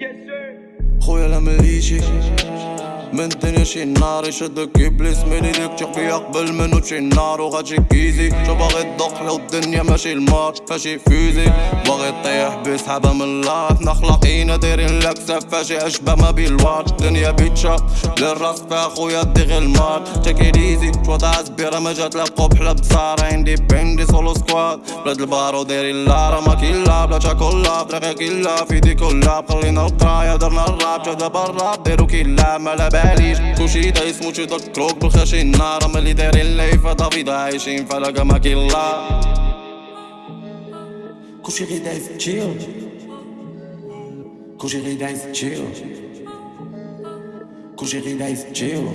Yes, sir. Royal Amelie, من دنيا شي نار يشدك إبليس من إيديك تشوف فيا قبل منو تشي نار وغاتشي كيزي. شو باغي تدق لو الدنيا ماشي المار فاشي فيزي. باغي طيح بسحابة من الله نخلقينا دايرين لك فاشي عشبة ما بين الوار دنيا بيتشا للرأس فيها خويا دي غير المار ايزي شو ضاع سبيرة ما جات لا قبحلة بصارة عندي بيندي سولو سكواد بلاد البارو دايرين لارا ما كيلا بلا تاكولا طريقة كيلا فيدي كلها خلينا القراية درنا الراب جا دابا الراب ديرو كيلا مالا باليش كلشي دايس موتشي تذكروك بالخاشي النار اما اللي دايرين ليفا دافيد عايشين فلاقا ما كيلا كلشي غي دايس تشيل كلشي غي دايس تشيل كلشي غي دايس تشيل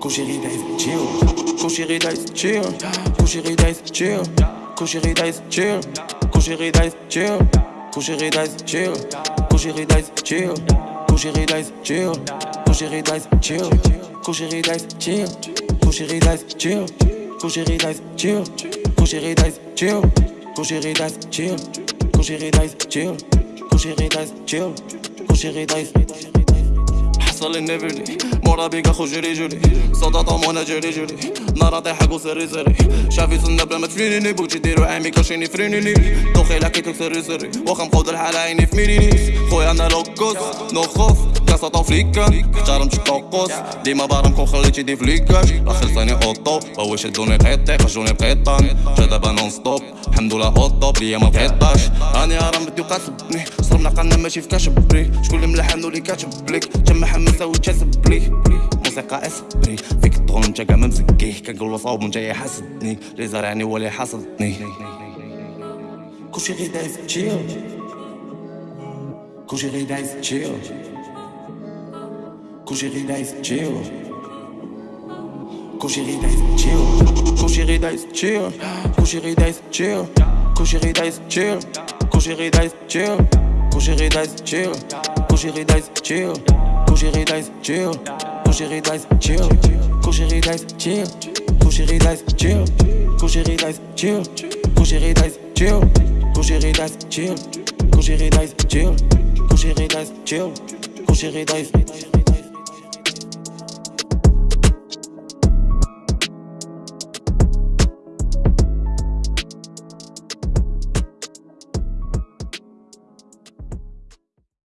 كلشي غي دايس تشيل كلشي غي دايس تشيل كلشي غي دايس تشيل كلشي غي دايس تشيل كلشي غي دايس تشيل كلشي غي دايس تشيل كلشي غي دايس تشيل chéri dice, chill. Ton chéri dice, chill. Ton chéri dice, chill. Ton chéri dice, chill. Ton chéri dice, chill. Ton chéri dice, chill. Ton chéri dice, chill. Ton chéri dice, chill. Ton chéri dice, chill. Ton chéri dice, chill. حصل النفرني مورا بيك أخو جري جري. صوتا طومونا جري جري. نارا طيحك وسري سري شافي صنا بلا ما تفرينيني بوك ديرو عامي كاشيني فرينيني دوخي لكيك سري سري واخا مقود الحالة عيني في ميرينيس خويا أنا لوكوس. نو خوف كاسا طوفليكا اختار طوقوس ديما بارمكم خليتي دي فليكاش ثاني اوطو هو شدوني قيطي خرجوني بقيطان جا دابا نون ستوب الحمد لله اوطو بليا ما بقيطاش راني راه بدي وقاسبني صرمنا قلنا ماشي في كاشبري شكون اللي ملحن اللي كاتب ليك جمع حمل مساوي تشاسب لي موسيقى اسبري فيك الطغل انت كاع ممسكيه كنقول صوب انت يحسدني اللي زرعني هو اللي حصدني كلشي غير دايز تشيل كلشي غير دايز chill كلشي غير دايز chill كلشي غير دايز chill كلشي غير دايز chill كلشي غير دايز chill كلشي غير دايز chill كلشي غير دايز chill كلشي غير دايز chill كلشي غير دايز chill كلشي غير دايز chill, كلشي غير دايز chill, كلشي غير دايز chill, كلشي غير دايز chill, Kushiri dice chill, Kushiri dice chill, Kushiri dice chill, Kushiri dice chill, Kushiri dice chill, Kushiri dice